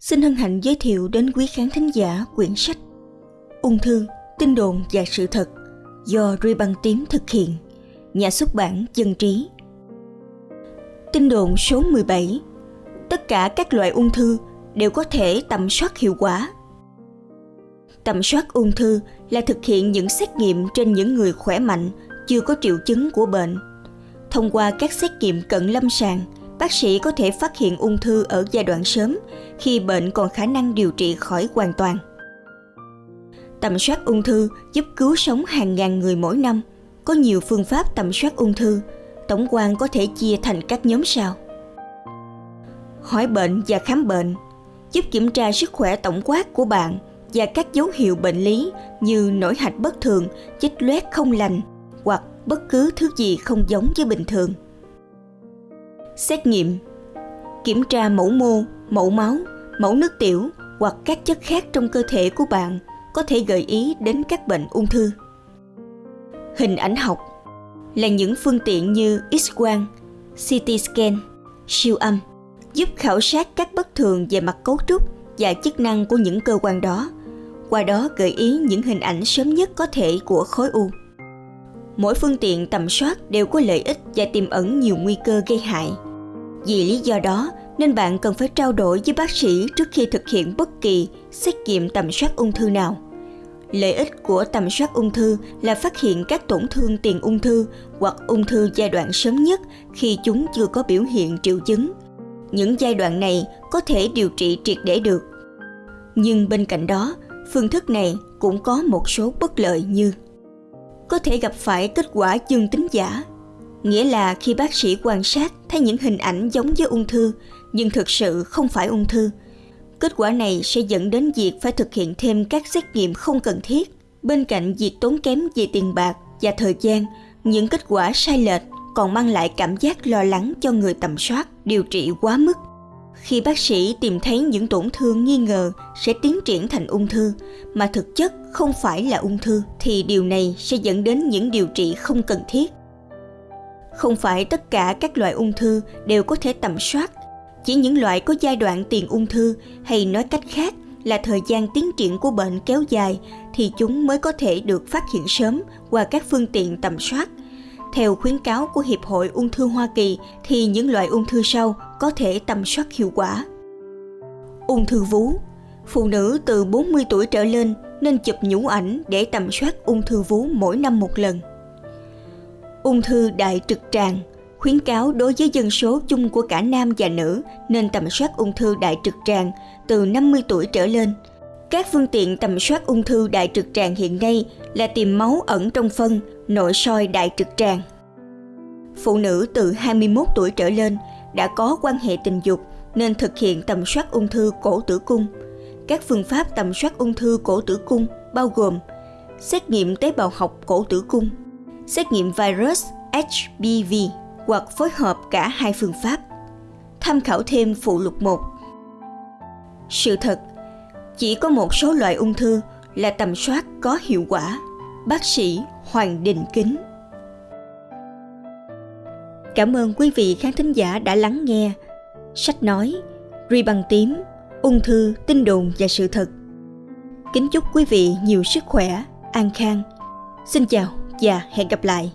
xin hân hạnh giới thiệu đến quý khán thính giả quyển sách Ung thư, tin đồn và sự thật do Ruy Băng Tím thực hiện, nhà xuất bản Dân Trí. Tin đồn số 17 Tất cả các loại ung thư đều có thể tầm soát hiệu quả. Tầm soát ung thư là thực hiện những xét nghiệm trên những người khỏe mạnh, chưa có triệu chứng của bệnh. Thông qua các xét nghiệm cận lâm sàng, bác sĩ có thể phát hiện ung thư ở giai đoạn sớm khi bệnh còn khả năng điều trị khỏi hoàn toàn. Tầm soát ung thư giúp cứu sống hàng ngàn người mỗi năm. Có nhiều phương pháp tầm soát ung thư, tổng quan có thể chia thành các nhóm sau. Hỏi bệnh và khám bệnh giúp kiểm tra sức khỏe tổng quát của bạn và các dấu hiệu bệnh lý như nổi hạch bất thường, chích loét không lành hoặc bất cứ thứ gì không giống với bình thường. Xét nghiệm Kiểm tra mẫu mô, mẫu máu, mẫu nước tiểu hoặc các chất khác trong cơ thể của bạn có thể gợi ý đến các bệnh ung thư. Hình ảnh học là những phương tiện như X-quang, CT scan, siêu âm giúp khảo sát các bất thường về mặt cấu trúc và chức năng của những cơ quan đó, qua đó gợi ý những hình ảnh sớm nhất có thể của khối u. Mỗi phương tiện tầm soát đều có lợi ích và tiềm ẩn nhiều nguy cơ gây hại. Vì lý do đó nên bạn cần phải trao đổi với bác sĩ trước khi thực hiện bất kỳ xét nghiệm tầm soát ung thư nào. Lợi ích của tầm soát ung thư là phát hiện các tổn thương tiền ung thư hoặc ung thư giai đoạn sớm nhất khi chúng chưa có biểu hiện triệu chứng. Những giai đoạn này có thể điều trị triệt để được. Nhưng bên cạnh đó, phương thức này cũng có một số bất lợi như có thể gặp phải kết quả dương tính giả nghĩa là khi bác sĩ quan sát thấy những hình ảnh giống với ung thư, nhưng thực sự không phải ung thư. Kết quả này sẽ dẫn đến việc phải thực hiện thêm các xét nghiệm không cần thiết. Bên cạnh việc tốn kém về tiền bạc và thời gian, những kết quả sai lệch còn mang lại cảm giác lo lắng cho người tầm soát, điều trị quá mức. Khi bác sĩ tìm thấy những tổn thương nghi ngờ sẽ tiến triển thành ung thư, mà thực chất không phải là ung thư, thì điều này sẽ dẫn đến những điều trị không cần thiết không phải tất cả các loại ung thư đều có thể tầm soát chỉ những loại có giai đoạn tiền ung thư hay nói cách khác là thời gian tiến triển của bệnh kéo dài thì chúng mới có thể được phát hiện sớm qua các phương tiện tầm soát. Theo khuyến cáo của Hiệp hội Ung thư Hoa Kỳ thì những loại ung thư sau có thể tầm soát hiệu quả. Ung thư vú Phụ nữ từ 40 tuổi trở lên nên chụp nhũ ảnh để tầm soát ung thư vú mỗi năm một lần. Ung thư đại trực tràng khuyến cáo đối với dân số chung của cả nam và nữ nên tầm soát ung thư đại trực tràng từ 50 tuổi trở lên. Các phương tiện tầm soát ung thư đại trực tràng hiện nay là tìm máu ẩn trong phân, nội soi đại trực tràng. Phụ nữ từ 21 tuổi trở lên đã có quan hệ tình dục nên thực hiện tầm soát ung thư cổ tử cung. Các phương pháp tầm soát ung thư cổ tử cung bao gồm xét nghiệm tế bào học cổ tử cung, xét nghiệm virus HPV hoặc phối hợp cả hai phương pháp. Tham khảo thêm phụ lục 1. Sự thật, chỉ có một số loại ung thư là tầm soát có hiệu quả. Bác sĩ Hoàng Đình Kính Cảm ơn quý vị khán thính giả đã lắng nghe sách nói Ri bằng tím, ung thư, tin đồn và sự thật. Kính chúc quý vị nhiều sức khỏe, an khang. Xin chào và hẹn gặp lại.